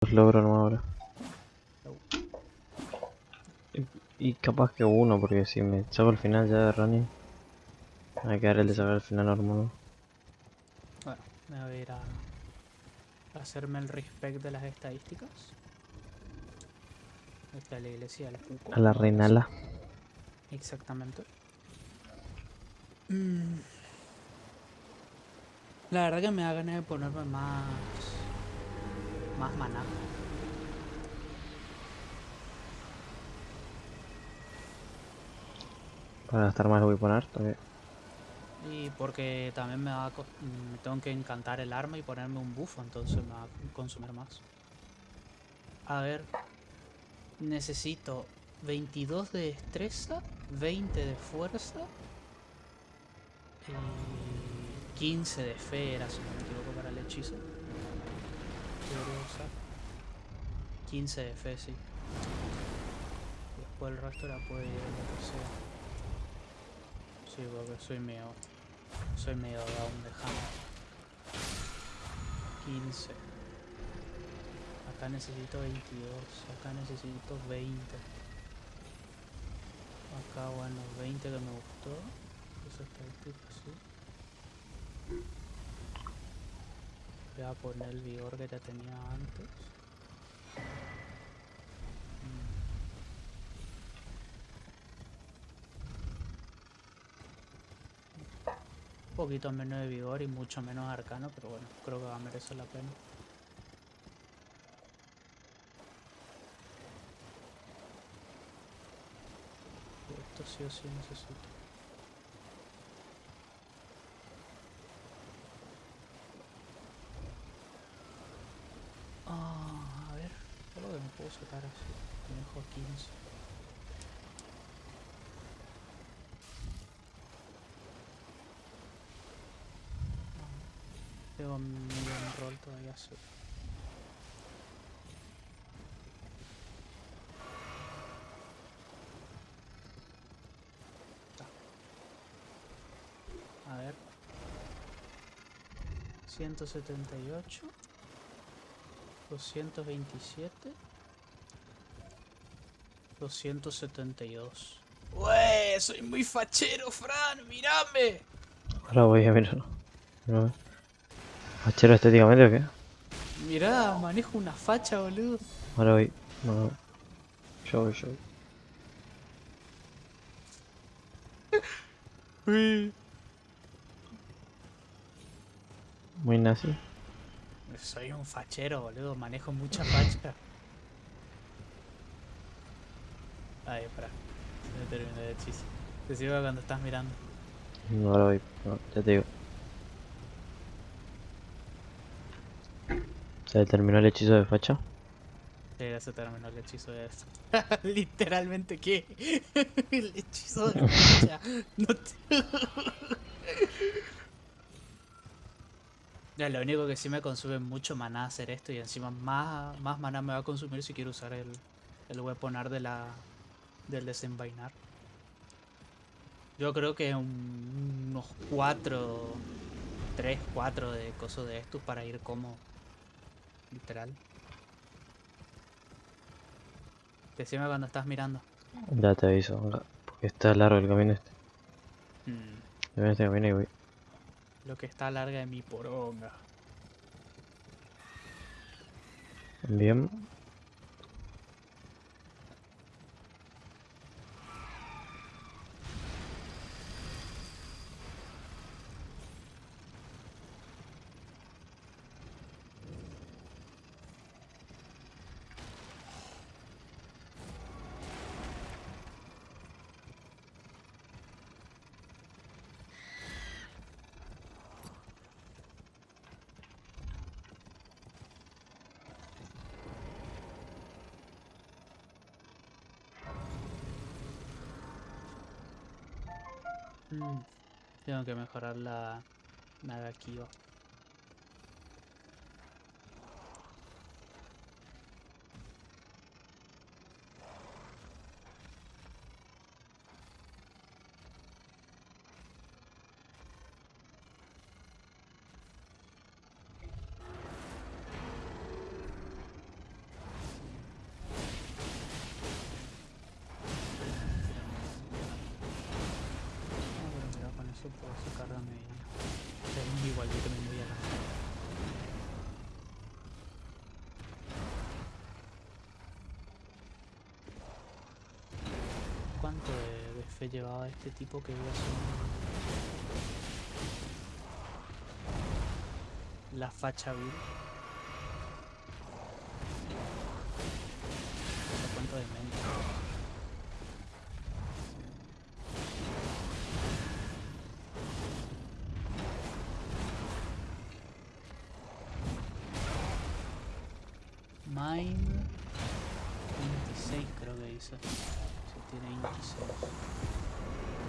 Los logro nomás ahora. Y, y capaz que uno, porque si me saco el final ya de running, me va a quedar el de sacar el final normal. Bueno, me voy a ir a, hacerme el respect de las estadísticas. Esta es la iglesia del Cuco. A la reinala. Exactamente. Mm. La verdad que me da ganas de ponerme más. Más maná. Para gastar más lo voy a poner todavía. Y porque también me va a co- mm, tengo que encantar el arma y ponerme un bufo, entonces me va a consumir más. A ver. Necesito 22 de destreza, 20 de fuerza y 15 de fe era, si no me equivoco, para el hechizo. Usar. 15 de fe, sí. Después el resto la puede ir lo que sea. Sí, porque soy medio. Soy medio down de hammer. 15. Acá necesito 22. Acá necesito 20. Acá, bueno, 20 que me gustó. Esa estadística, sí. Voy a poner el vigor que ya tenía antes. Un poquito menos de vigor y mucho menos arcano, pero bueno, creo que va a merecer la pena. Esto sí o sí necesito. Ah, a ver, ¿qué es lo que me puedo sacar así? Me dejo 15. Tengo un rol todavía sí. Ta. A ver. 178. 227. 272. ¡Ué! Soy muy fachero, Fran. ¡Mírame! Ahora voy a mirar. A ver. ¿Fachero estéticamente o qué? Mirá, manejo una facha, boludo. Ahora voy. No. Yo voy, yo voy. Uy. Muy nazi. Soy un fachero, boludo. Manejo mucha facha. Ay, espera. Se me terminó el hechizo. Te sigo cuando estás mirando. No, ahora voy. No, ya te digo. Se terminó el hechizo de facha. Sí, ya se terminó el hechizo de eso. Literalmente, ¿qué? el hechizo de facha. No te... Ya, lo único que sí me consume mucho maná hacer esto y encima más, más maná me va a consumir si quiero usar el, el weaponar de la, del desenvainar. Yo creo que un- unos 4, 3, 4 de cosas de estos para ir como literal. Decime cuando estás mirando. Ya te aviso. Porque está largo el camino este. Mm, este camino y voy. lo que está larga de mi poronga. Bien. Mm, Tengo que mejorar la Nagakiba. Paso puedo medida. Es igual, yo también voy a la... ¿Cuánto de, fe llevaba este tipo que voy a hacer? La facha vil. Mine 26 creo que dice. Si tiene 26.